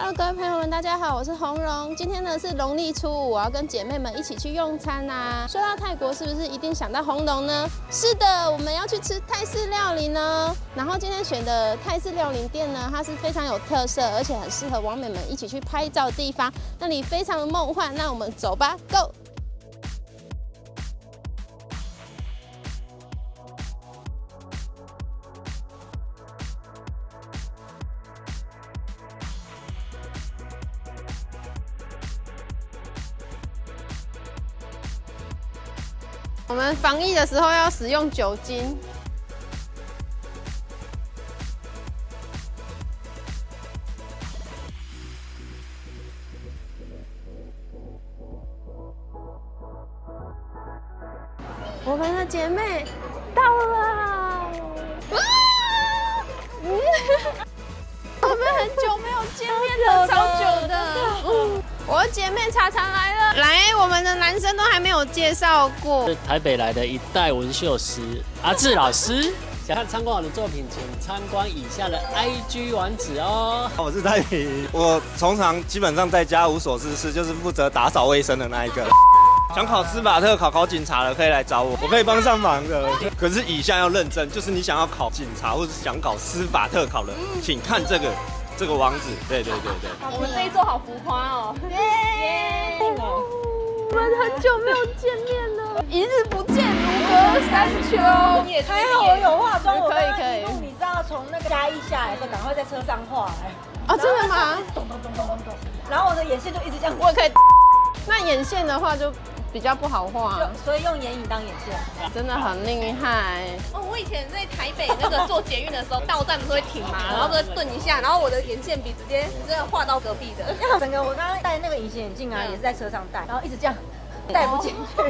Hello，各位朋友们，大家好，我是红龙。今天呢是农历初五，我要跟姐妹们一起去用餐呐。说到泰国，是不是一定想到红龙呢？是的，我们要去吃泰式料理呢。然后今天选的泰式料理店呢，它是非常有特色，而且很适合王美们一起去拍照的地方。那里非常的梦幻，那我们走吧，Go！我们防疫的时候要使用酒精。我们的姐妹到了，我们很久没有见面了，超久的。我的姐妹查查来了，来，我们的男生都还没有介绍过。是台北来的一代纹绣师阿志老师。想要参观我的作品，请参观以下的 IG 网址哦。我是戴平，我通常基本上在家无所事事，就是负责打扫卫生的那一个。想考司法特考考警察的可以来找我，我可以帮上忙的。可是以下要认真，就是你想要考警察或者想考司法特考的，请看这个这个王子。对对对对。我们这一桌好浮夸哦！耶！我们很久没有见面了，一日不见如隔三秋。还好我有化妆，我可以可以刚刚路你知道从那个嘉义下来的时候，赶快在车上画哎。啊，真的吗？咚咚咚咚咚咚，然后我的眼线就一直这样，我也可以。那眼线的话就比较不好画，就所以用眼影当眼线。真的很厉害。哦，我以前在台北那个坐捷运的时候，到站不是会停嘛，然后就顿一下，然后我的眼线笔直接真的画到隔壁的。整个我刚刚戴那个隐形眼镜啊，也是在车上戴，然后一直这样戴不进去。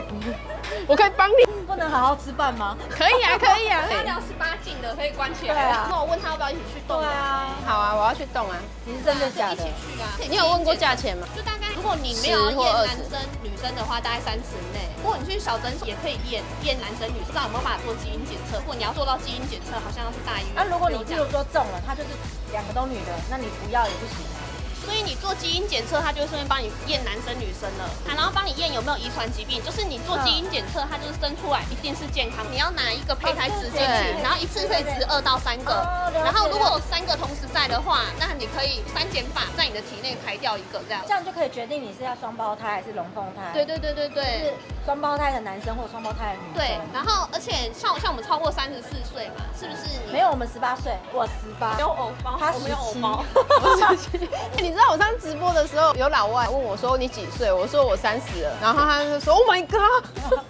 我可以帮你。不能好好吃饭吗？可以啊，可以啊。他要十八禁的可以关起来。对啊那我问他要不要一起去动。对啊，好啊，我要去动啊。你是真的假的一起？去啊。你有问过价钱吗？就大概，如果你没有要验男生女生的话，大概三十内。如果你去小诊所也可以验验男生女生，不知道有没有办法做基因检测。如果你要做到基因检测，好像要去大医院。那、如果你譬有这样如说中了，他就是两个都女的，那你不要也不行啊。所以你做基因检测，它就会顺便帮你验男生女生了，啊，然后帮你验有没有遗传疾病。就是你做基因检测，它就是生出来一定是健康。你要拿一个胚胎植进去，然后一次可以植二到三个。然后如果有三个同时在的话，那你可以三减法在你的体内排掉一个这样这。样就可以决定你是要双胞胎还是龙凤胎。对对对对对是。双胞胎的男生或者双胞胎的女生。对，然后而且像像我们超过三十四岁嘛，是不是？没有，我们十八岁，我十八，没有偶包，他我没有偶17包。你知道我上次直播的时候，有老外问我说你几岁？我说我三十了，然后他就说 Oh my god！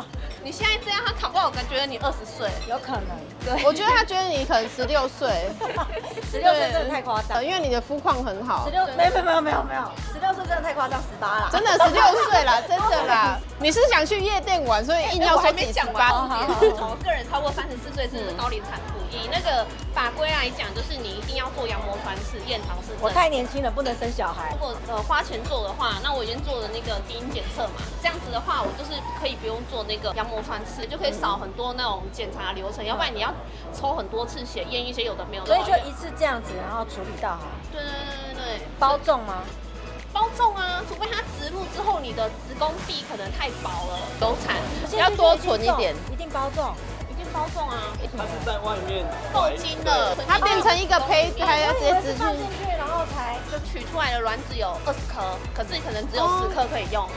你现在这样，他考不好，我感觉你二十岁。有可能。对，我觉得他觉得你可能十六岁，十六岁真的太夸张呃，。因为你的肤况很好十，六没有没有没有没有没有，十六岁真的太夸张，十八啦。真的十六岁啦，真的啦。你是想去夜店玩，所以硬要说哎我还自己十八。我个人超过三十四岁是高龄产妇。以那个法规来讲，就是你一定要做羊膜穿刺、验唐氏症。我太年轻了，不能生小孩如。果呃花钱做的话，那我已经做了那个基因检测嘛，这样子的话，我就是可以不用做那个羊膜穿刺，就可以少很多那种检查流程，要不然你要抽很多次血，验一些有的没有的。所以就一次这样子，然后处理到好。对对对对对，包重吗？包重啊，除非它植入之后你的子宫壁可能太薄了，流产要多存一点，一定包重。包送啊，它是在外面受精的，它变成一个胚胎，要直接植放进进去，然后才就取出来的卵子有二十颗，可是可能只有十颗可以用。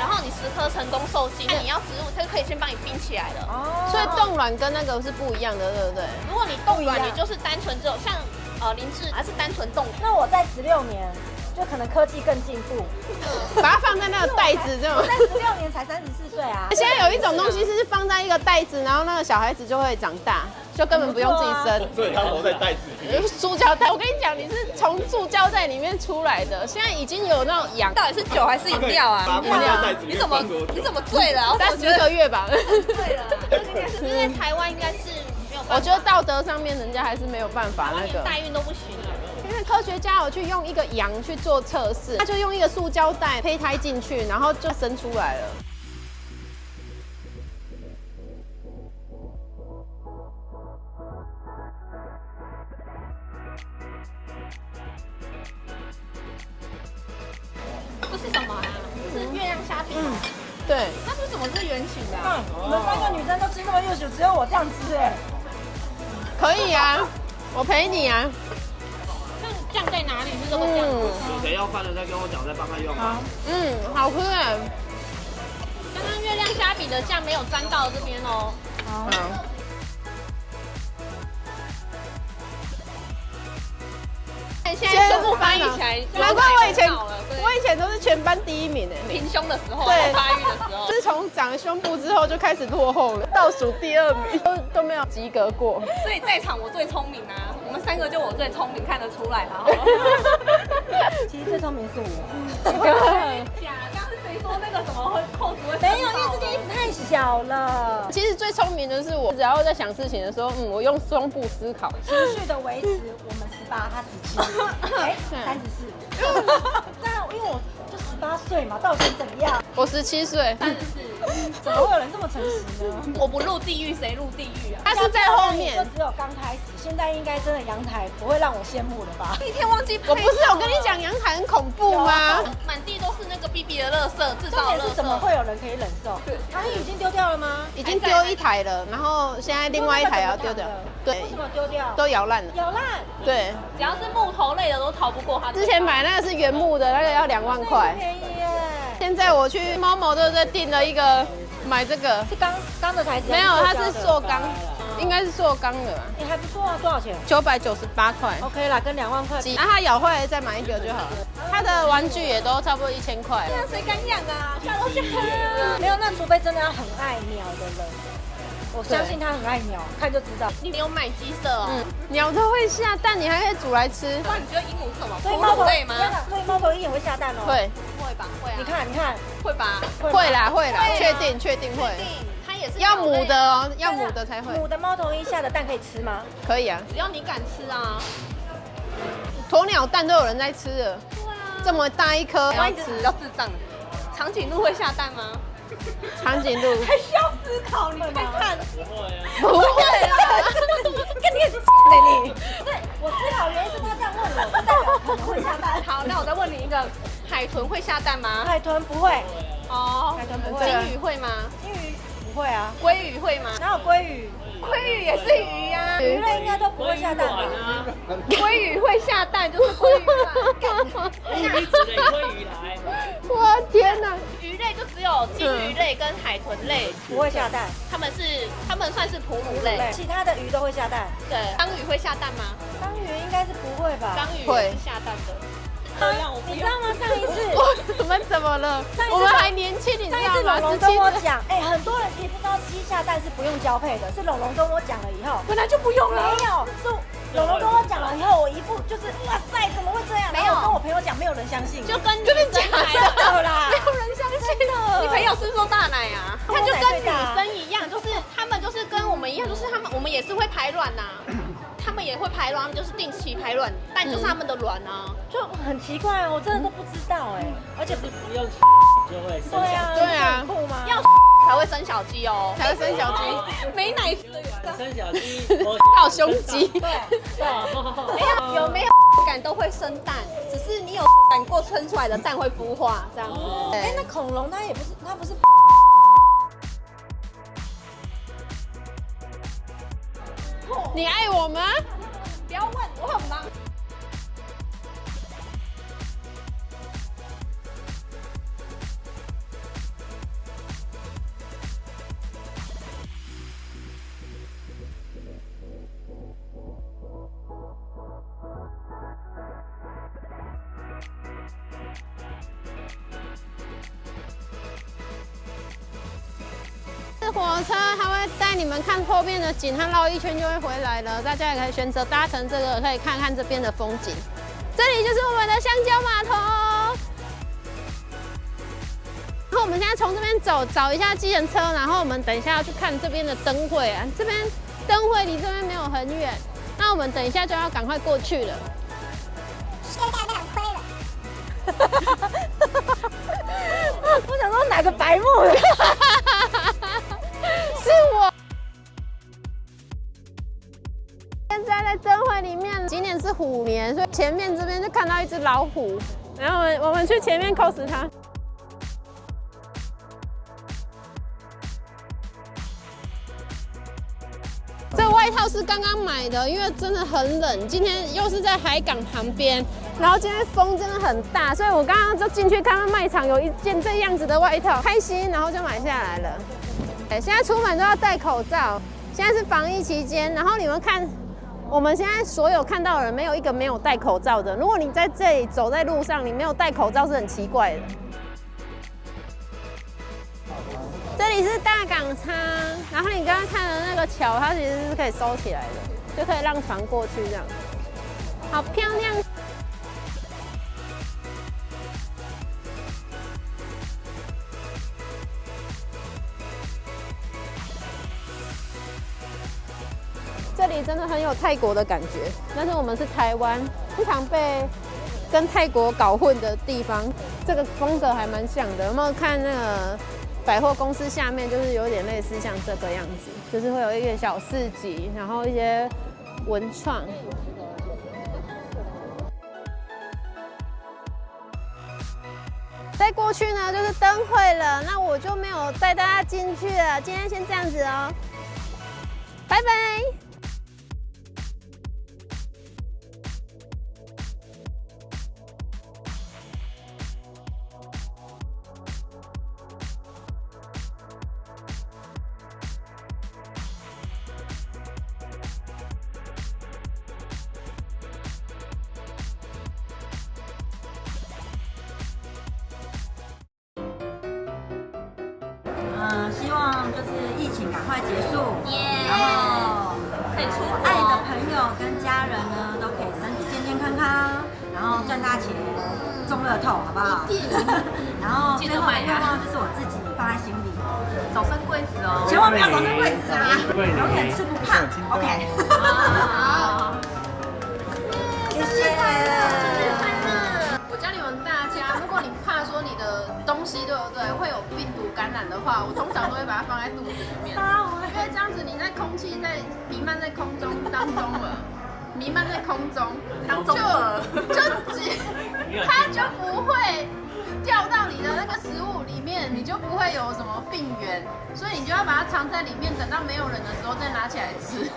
然后你十颗成功受精，那你要植入，它就可以先帮你冰起来了。哦所以冻卵跟那个是不一样的，对不对？如果你冻卵，你就是单纯只有像呃林志还是单纯冻。那我在十六年，就可能科技更进步。把它放在那个袋子这种我。在十六年才三十四岁啊。现在有一种东西是放在一个袋子，然后那个小孩子就会长大，就根本不用自己生。所以它活在袋子里。呃塑胶袋，我跟你讲，你是从塑胶袋里面出来的。现在已经有那种养到底是酒还是饮料啊？把它放在袋子里面你怎么你怎么醉了？三十个月吧。醉了，因为台湾应该是没有办法，我觉得道德上面人家还是没有办法那个。代孕都不行科学家有去用一个羊去做测试，他就用一个塑胶袋胚胎进去，然后就生出来了。这是什么啊？是月亮虾饼。对，那是怎么是圆形的啊？嗯，你们三个女生都吃那么优秀，只有我这样吃哎。可以啊，我陪你啊。那酱在哪里？是这个酱？嗯有谁要饭的再跟我讲，再帮他用啊。嗯，好吃哎。刚刚月亮虾饼的酱没有沾到这边哦。好。现在胸部发育起来，难怪我以前我以前都是全班第一名哎。平胸的时候，对发育的时候。自从长了胸部之后就开始落后了，倒数第二名，都都没有及格过。所以在场我最聪明啊，我们三个就我最聪明，看得出来啦。其实最聪明是我。假，刚刚是谁说那个什么会扣子会？没有，因为这件衣服太小了。其实最聪明的是我，只要在想事情的时候，嗯，我用双步思考。情绪的维持，我们十八，他十七，哎，三十四。对啊，因为我就十八岁嘛，到底怎么样？我十七岁，三十四。怎么会有人这么诚实呢？我不入地狱，谁入地狱啊？他是在后面就。只有刚开始，现在应该真的阳台不会让我羡慕了吧？一天忘记我不是有跟你讲阳台很恐怖吗？满地都是那个 B B 的垃圾，制重点是造垃圾。怎么会有人可以忍受？阿姨已经丢掉了吗？已经丢一台了，然后现在另外一台也要丢掉。对为，什么丢掉？都摇烂了。咬烂。对，只要是木头类的都逃不过它。之前买那个是原木的，那个要两万块。便宜耶！现在我去猫某对不对订了一个，买这个是钢钢的台子？没有，它是塑塑钢，应该是做钢的吧，也还不错啊，多少钱九百九十八块。？OK 啦，跟两万块比。然后它咬坏了再买一个就好了。它的玩具也都差不多一千块。那谁敢养啊？下楼去没有，那除非真的要很爱鸟的人，我相信他很爱鸟，看就知道。你有买鸡舍哦？嗯，鸟都会下蛋，你还可以煮来吃。那你觉得鹦鹉是什么？哺所以猫头乳类吗？所以猫头鹰也会下蛋哦。，会，会吧，会啊。你看，你看，会吧？会啦，会啦确定确定会。它也是要母的，哦，要母的才会。母的猫头鹰下的蛋可以吃吗？可以啊，只要你敢吃啊。鸵鸟蛋都有人在吃了，对啊。这么大一颗要我一直比吃较。智障。长颈鹿会下蛋吗？长颈鹿 还需要思考，你看看。不会啊。不会啊，跟你也是的你。对，我思考原因是他这样问我，就代表可能会下蛋。好，那我再问你一个，海豚会下蛋吗？海豚不会，哦海豚不会金鱼会吗？金鱼不会啊，鲑鱼会吗？哪有鲑鱼？鲑鱼也是鱼呀、鱼类应该都不会下蛋吧？啊，鲑鱼会下蛋就是鲑鱼嘛。鱼只能鲑鱼来。我天哪！鱼类就只有金鱼类跟海豚类，不会下蛋，它们是它们算是哺乳类。其他的鱼都会下蛋。对，章鱼会下蛋吗？章鱼应该是不会吧？章鱼会也是下蛋的。你知道吗？上一次，我们怎么了上一？次我们还年轻，你知上一道吗？次龙龙。跟我讲，哎，很多人其实不知道鸡下蛋是不用交配的，是龙龙跟我讲了以后，本来就不用没有，是龙龙跟我讲了以后，我一副就是哇塞，怎么会这样？没有跟我朋友讲，没有人相信，就跟真的假的啦，没有人相信你朋友是不是说大奶啊？他就跟女生一样，就是他们就是跟我们一样，就是他们我们也是会排卵呐、他们也会排卵，他们就是定期排卵，但就是他们的卵啊。就很奇怪哦，我真的都不知道哎，而且不不用就会生小对啊，对啊很酷吗？要才会生小鸡哦，才会生小鸡，没奶生小鸡，我还有胸肌。对对，没有有没有感都会生蛋，只是你有感过生出来的蛋会孵化这样子。哎，那恐龙它也不是，它不是你爱我吗？不要问，我很忙。这火车你们看后面的景，它绕一圈就会回来了。大家也可以选择搭乘这个，可以看看这边的风景。这里就是我们的香蕉码头。然后我们现在从这边走，找一下计程车，然后我们等一下要去看这边的灯会啊。这边灯会离这边没有很远，那我们等一下就要赶快过去了。我想说哪个白目？现在在灯会里面，今年是虎年，所以前面这边就看到一只老虎。然后我们我们去前面 cos 他。这外套是刚刚买的，因为真的很冷。今天又是在海港旁边，然后今天风真的很大，所以我刚刚就进去看到卖场有一件这样子的外套，开心，然后就买下来了。哎，现在出门都要戴口罩，现在是防疫期间。然后你们看，我们现在所有看到的人，没有一个没有戴口罩的。如果你在这里走在路上，你没有戴口罩是很奇怪的。这里是大港仓，然后你刚刚看的那个桥，它其实是可以收起来的，就可以让船过去这样，好漂亮。这里真的很有泰国的感觉，但是我们是台湾，经常被跟泰国搞混的地方，这个风格还蛮像的。有没有看那个？百货公司下面就是有点类似像这个样子，就是会有一些小市集，然后一些文创。再过去呢就是灯会了，那我就没有带大家进去了。今天先这样子哦，拜拜。嗯，希望就是疫情赶快结束，耶然后可以出国爱的朋友跟家人呢都可以身体健健康康，然后赚大钱，中乐透，好不好？然后最后的愿望就是我自己放在心里，早生贵子哦。千万不要早生贵子啊，永远吃不胖。OK，好，谢谢。感染的话，我通常都会把它放在肚子里面，因为这样子你在空气在弥漫在空中当中了，弥漫在空中当中了，就只它就不会掉到你的那个食物里面，你就不会有什么病源，所以你就要把它藏在里面，等到没有人的时候再拿起来吃。